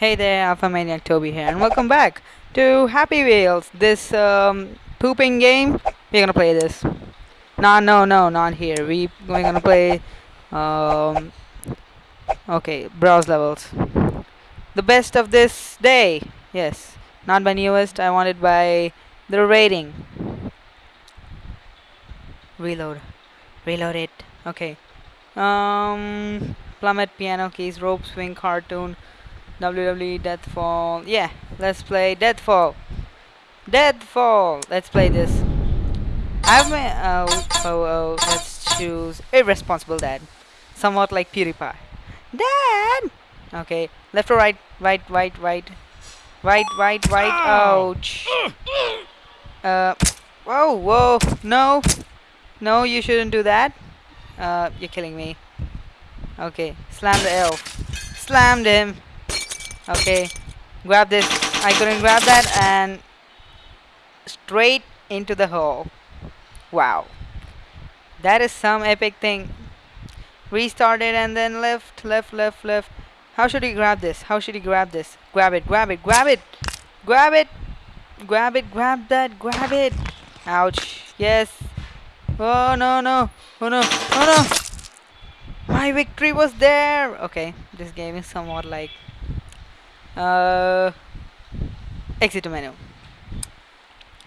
Hey there, Alpha Maniac Toby here, and welcome back to Happy Wheels. This um, pooping game. We're gonna play this. No, no, no, not here. We we're gonna play. Um, okay, browse levels. The best of this day. Yes, not by newest. I want it by the rating. Reload. Reload it. Okay. Um, plummet, piano keys, rope swing, cartoon. WWE Deathfall. Yeah, let's play Deathfall. Deathfall. Let's play this. I've been. Oh, oh, oh. Let's choose Irresponsible Dad. Somewhat like PewDiePie. Dad! Okay, left or right? Right, right, right. Right, right, right. Ouch. Uh. Whoa, whoa. No. No, you shouldn't do that. Uh, you're killing me. Okay, slam the elf. Slammed him. Okay, grab this. I couldn't grab that and straight into the hole. Wow. That is some epic thing. Restarted and then left, left, left, left. How should he grab this? How should he grab this? Grab it, grab it, grab it, grab it, grab it, grab that, grab it. Ouch. Yes. Oh no, no. Oh no, oh no. My victory was there. Okay, this game is somewhat like uh, exit menu.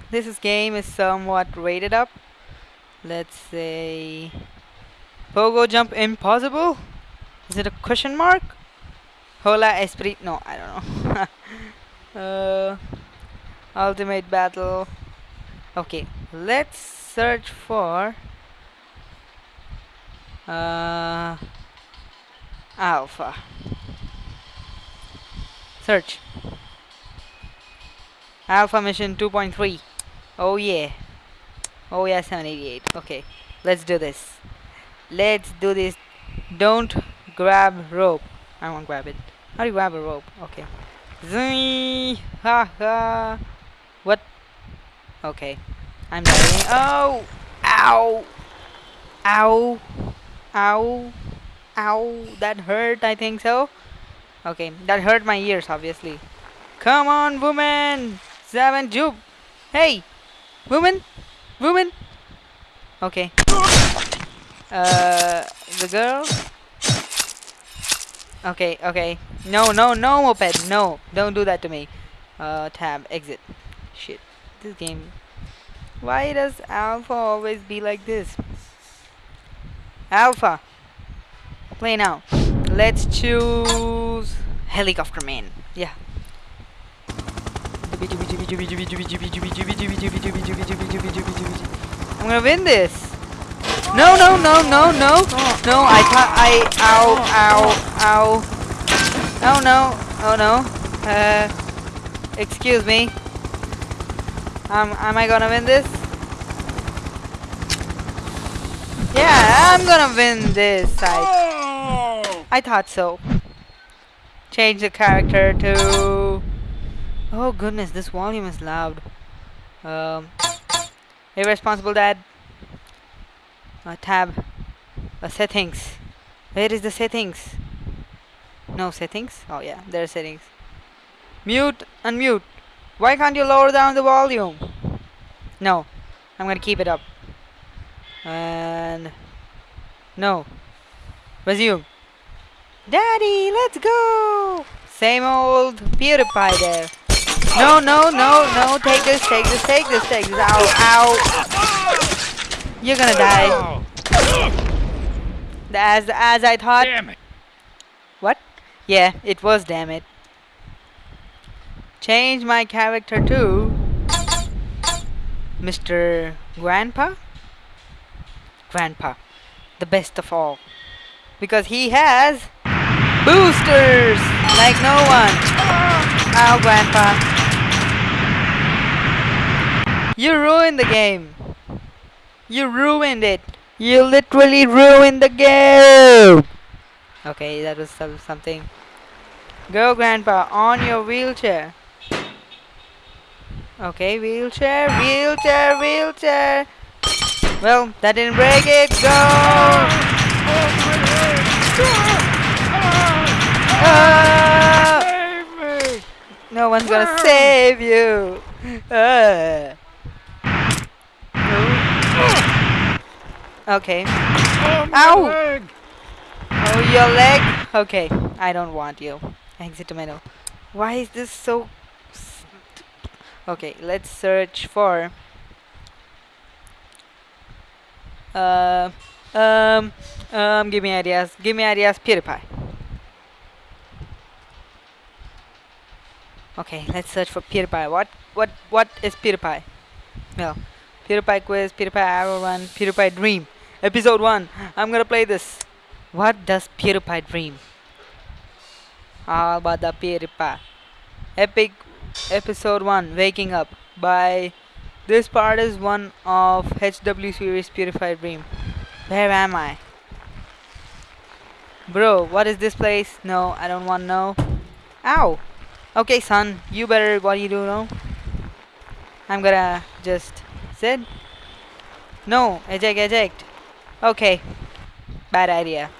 This is game is somewhat rated up. Let's say pogo jump impossible? Is it a question mark? Hola esprit no i don't know. Uh, ultimate battle. Okay let's search for uh, alpha Search. Alpha mission 2.3. Oh yeah. Oh yeah, 788. Okay. Let's do this. Let's do this. Don't grab rope. I won't grab it. How do you grab a rope? Okay. Zee! Ha ha! What? Okay. I'm dying. Oh! Ow! Ow! Ow! Ow! That hurt, I think so. Okay, that hurt my ears, obviously. Come on, woman! Seven Jube! Hey! Woman! Woman! Okay. Uh, the girl? Okay, okay. No, no, no, moped! No! Don't do that to me. Uh, tab, exit. Shit. This game. Why does Alpha always be like this? Alpha! Play now. Let's choose Helicopter Man. Yeah. I'm gonna win this. No, no, no, no, no, no. I thought I. Ow, ow, ow. Oh no, oh no. Uh, excuse me. Um, am I gonna win this? Yeah, I'm gonna win this. I. I thought so. Change the character to... Oh goodness, this volume is loud. Um, irresponsible dad. a tab. a settings. Where is the settings? No settings? Oh yeah, there are settings. Mute, unmute. Why can't you lower down the volume? No, I'm gonna keep it up. And no. Resume. Daddy, let's go! Same old PewDiePie there. No, no, no, no, take this, take this, take this, take this. Ow, ow. You're gonna die. As, as I thought. Damn it. What? Yeah, it was damn it. Change my character to Mr. Grandpa? Grandpa. The best of all. Because he has Boosters! Like no one. Ow, Grandpa. You ruined the game. You ruined it. You literally ruined the game. Okay, that was some something. Go, Grandpa, on your wheelchair. Okay, wheelchair, wheelchair, wheelchair. Well, that didn't break it. Go! Oh, oh, oh, No one's gonna save you. Uh. Okay. Oh, Ow! leg. Oh, your leg? Okay, I don't want you. Exit tomato. Why is this so... Okay, let's search for... Uh, um, um, give me ideas. Give me ideas, PewDiePie. Okay, let's search for PewDiePie. What, what, what is PewDiePie? Well, PewDiePie quiz, PewDiePie arrow run, PewDiePie dream. Episode 1. I'm gonna play this. What does PewDiePie dream? All about the PewDiePie. Epic episode 1 Waking Up by this part is one of HW series PewDiePie Dream. Where am I? Bro, what is this place? No, I don't want to know. Ow! Okay, son, you better what you do now? I'm gonna just sit. No, eject, eject. Okay, bad idea.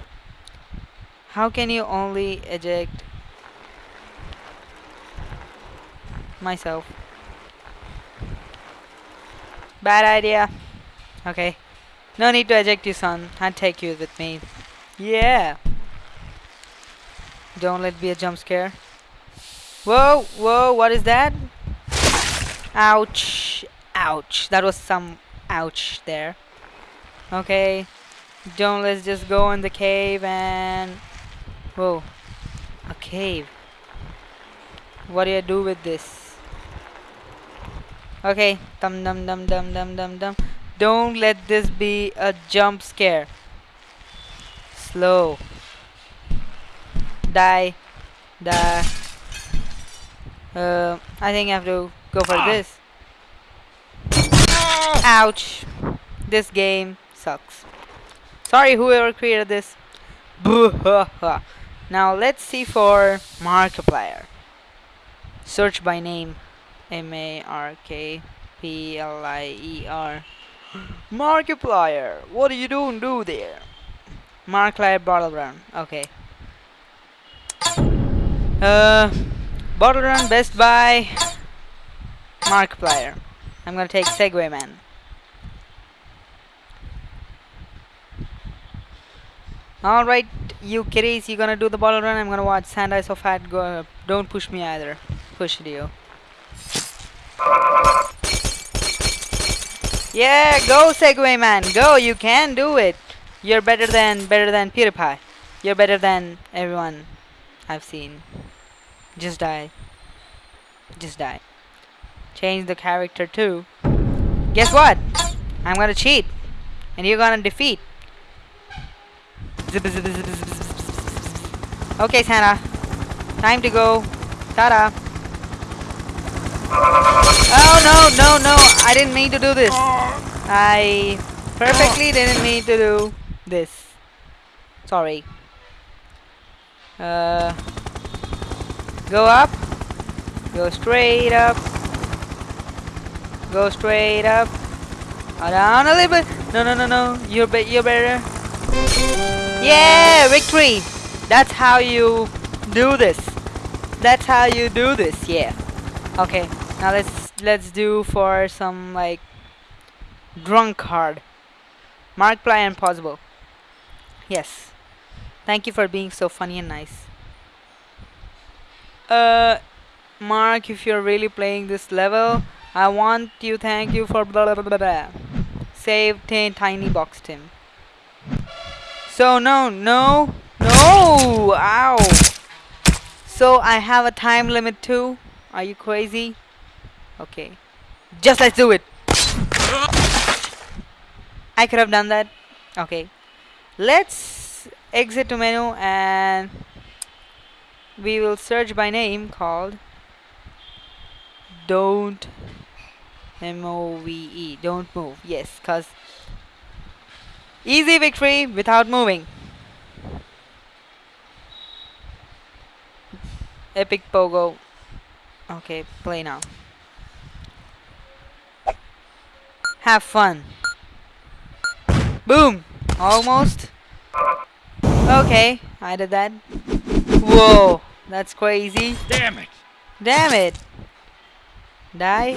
How can you only eject myself? Bad idea. Okay. No need to eject you, son. I'll take you with me. Yeah. Don't let be a jump scare. Whoa, whoa, what is that? Ouch. Ouch. That was some ouch there. Okay. Don't let's just go in the cave and Whoa. A cave. What do you do with this? Okay. Dum dum dum dum dum dum dum. Don't let this be a jump scare. Slow. Die. Die. Uh, I think I have to go for this. Ouch. This game sucks. Sorry whoever created this. Now let's see for Markiplier. Search by name. M A R K P L I E R. Markiplier. What are you doing do there? Markiplier bottle run. Okay. Uh bottle run best by Markiplier. I'm gonna take Segway Man. Alright, you kiddies, you gonna do the bottle run? I'm gonna watch Sand Eyes of Fat go. Don't push me either. Push it, you. Yeah, go Segway man, go! You can do it. You're better than better than PewDiePie. You're better than everyone I've seen. Just die. Just die. Change the character too. Guess what? I'm gonna cheat, and you're gonna defeat. Okay, Santa. Time to go. Ta-da. Oh no, no, no! I didn't mean to do this. I perfectly didn't mean to do this. Sorry. Uh, go up. Go straight up. Go straight up. Uh, down a little bit. No, no, no, no. You're be you're better. Yeah, victory. That's how you do this. That's how you do this. Yeah. Okay. Now let's let's do for some like drunk card. Markiplier Impossible. Yes. Thank you for being so funny and nice. Uh, Mark, if you're really playing this level, I want you thank you for blah blah blah blah. Save tiny box Tim. So no, no, no! Ow! So I have a time limit too. Are you crazy? Okay. Just let's do it. I could have done that. Okay. Let's exit to menu and we will search by name called don't M-O-V-E don't move. Yes cause easy victory without moving. Epic pogo. Okay play now. Have fun. Boom. Almost. Okay I did that whoa that's crazy Damn it. Damn it! Die.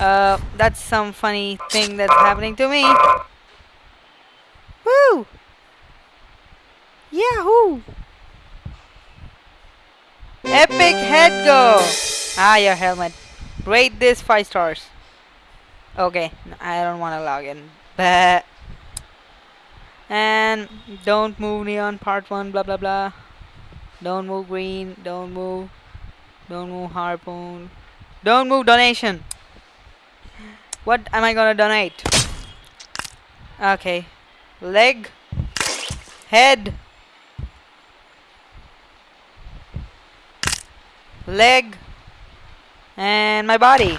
Uh, that's some funny thing that's happening to me. Woo! Yahoo! Epic head go! Ah, your helmet. Rate this 5 stars. Okay, I don't want to log in. But and don't move neon part 1 blah blah blah. Don't move green, don't move. Don't move harpoon. Don't move donation. What am I gonna donate? Okay. Leg. Head. Leg. And my body.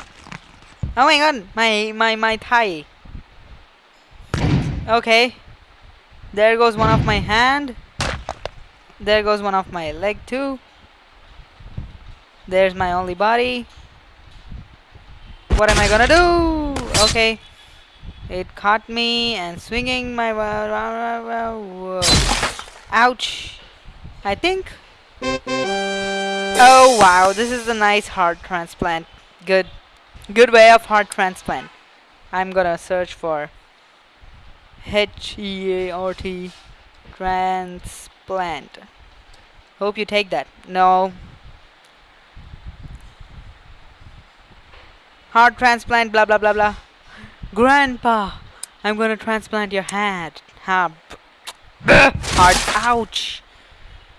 Oh my god, my my my thigh. Okay. There goes one of my hand. There goes one of my leg too. There's my only body. What am I gonna do? Okay. It caught me and swinging my... Ouch. I think. Oh wow, this is a nice heart transplant. Good. Good way of heart transplant. I'm gonna search for H-E-A-R-T transplant. Hope you take that. No. Heart transplant, blah blah blah blah. Grandpa, I'm gonna transplant your head. Ha. heart. Ouch.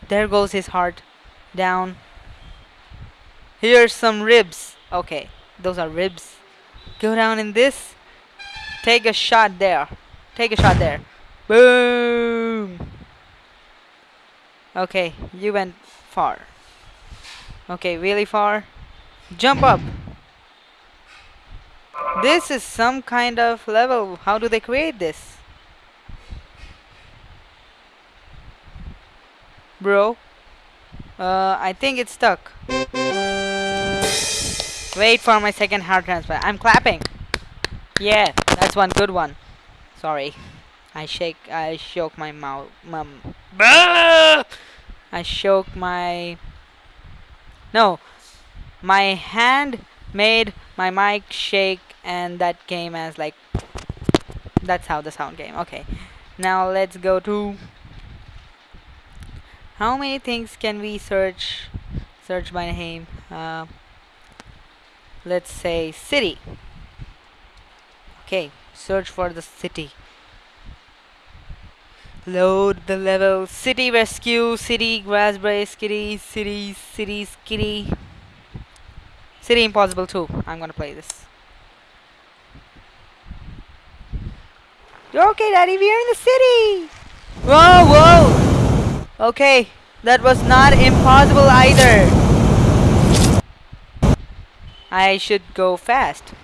There goes his heart. Down. Here's some ribs. Okay, those are ribs. Go down in this. Take a shot there. Take a shot there. Boom. Okay, you went far. Okay, really far. Jump up. This is some kind of level. How do they create this? Bro. Uh, I think it's stuck. Wait for my second heart transplant. I'm clapping. Yeah, that's one good one. Sorry. I shake I shook my mouth mum I shook my No. My hand made my mic shake and that came as like that's how the sound came. Okay. Now let's go to how many things can we search search by name? Uh, let's say city. Okay, search for the city. Load the level. City rescue, city raspberry, city, city, city, city. City impossible too. I'm gonna play this. Okay, Daddy, we are in the city. Whoa, whoa. Okay, that was not impossible either. I should go fast.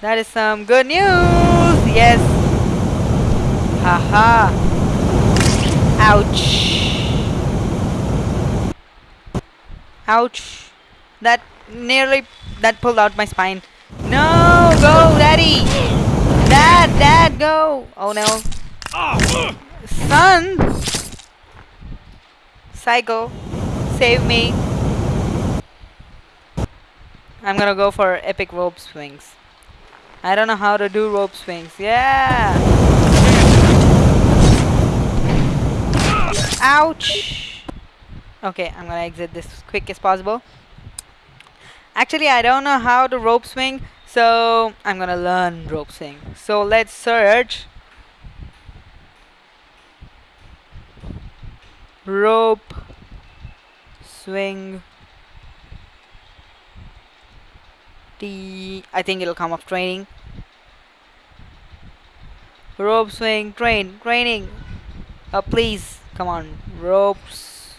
That is some good news. Yes. Haha. Ouch. Ouch. That nearly that pulled out my spine. No, go, Daddy. Dad, Dad, go. Oh no. Son. Psycho. Save me. I'm gonna go for epic rope swings. I don't know how to do rope swings. Yeah. Ouch. Okay, I'm gonna exit this as quick as possible. Actually, I don't know how to rope swing, so I'm gonna learn rope swing. So let's search rope swing T I think it'll come up training rope swing train training uh, please. Come on. Ropes.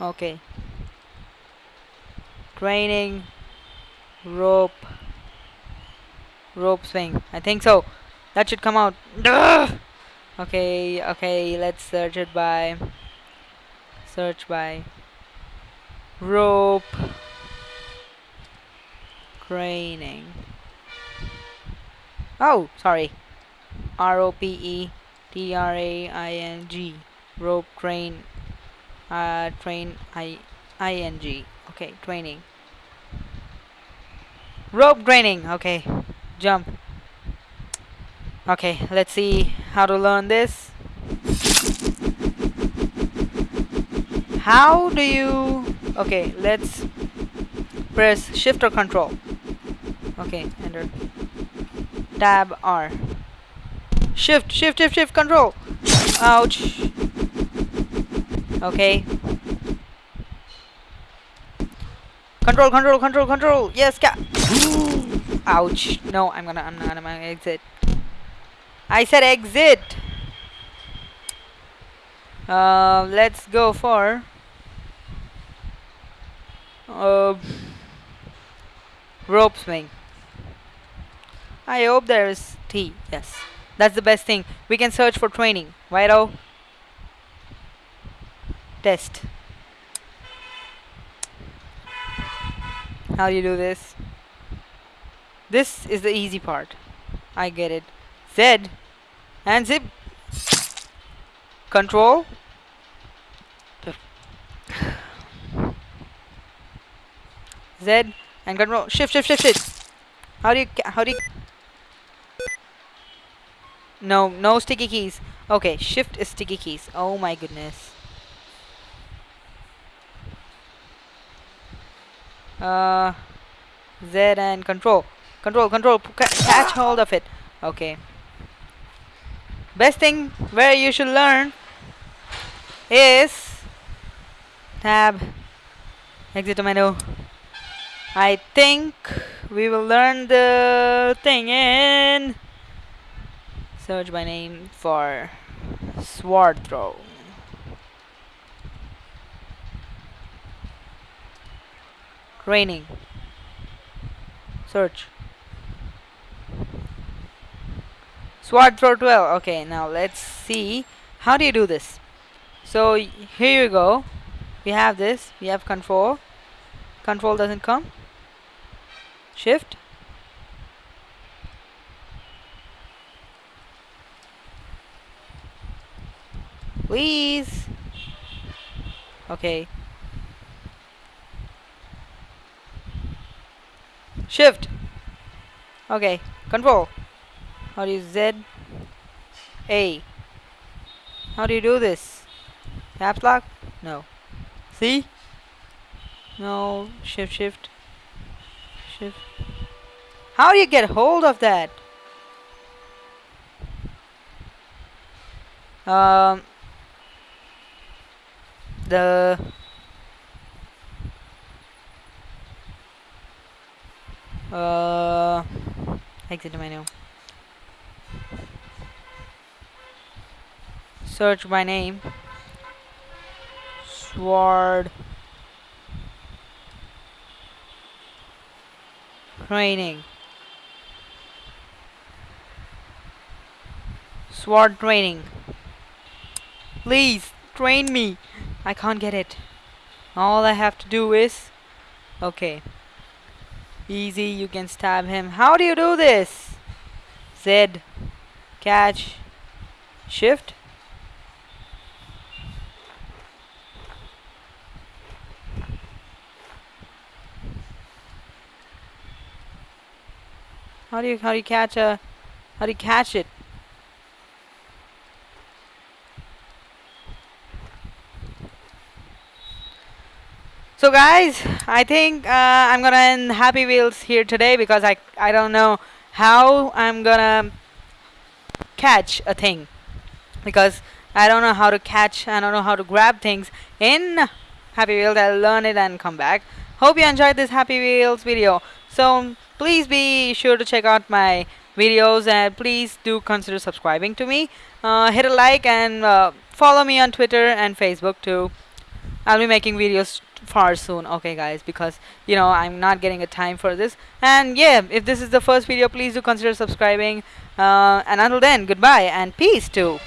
Okay. Training rope. Rope swing. I think so. That should come out. Okay okay. Let's search it by. Search by. Rope. Training oh sorry R O P E T R A I N G rope train uh, train I ing okay training. Rope training okay jump. Okay let's see how to learn this. How do you okay let's press shift or control. Okay enter. Tab R shift shift shift shift control. Ouch. Okay. Control control control control. Yes cat ouch. No I'm gonna I'm gonna exit. I said exit. Uh, let's go for uh, rope swing. I hope there is tea. yes that's the best thing. We can search for training. Righto test. How do you do this? This is the easy part. I get it. Z. And zip. Control. Z. And control. Shift shift shift shift. How do you how do you no no sticky keys. Okay shift is sticky keys. Oh my goodness. Uh Z and control. Control control catch hold of it. Okay. Best thing where you should learn is tab exit menu. I think we will learn the thing in search by name for sword throw training search. Sword throw 12 okay now let's see. How do you do this? So here you go. We have this. We have control. Control doesn't come. Shift please okay shift. Okay control. How do you Z? A. How do you do this? Caps lock? No. See no. Shift shift. Shift. How do you get hold of that? Um the uh exit menu. Search by name. Sword. Training. Sword training. Please train me I can't get it. All I have to do is okay. Easy you can stab him. How do you do this? Z. Catch. Shift. How do you how do you catch a how do you catch it? So guys, I think uh, I'm gonna end Happy Wheels here today because I I don't know how I'm gonna catch a thing. Because I don't know how to catch I don't know how to grab things in Happy Wheels. I'll learn it and come back. Hope you enjoyed this Happy Wheels video. So please be sure to check out my videos and please do consider subscribing to me. Uh, hit a like and uh, follow me on Twitter and Facebook too. I'll be making videos far soon. Okay guys because you know I'm not getting a time for this. And yeah if this is the first video please do consider subscribing. Uh, and until then goodbye and peace too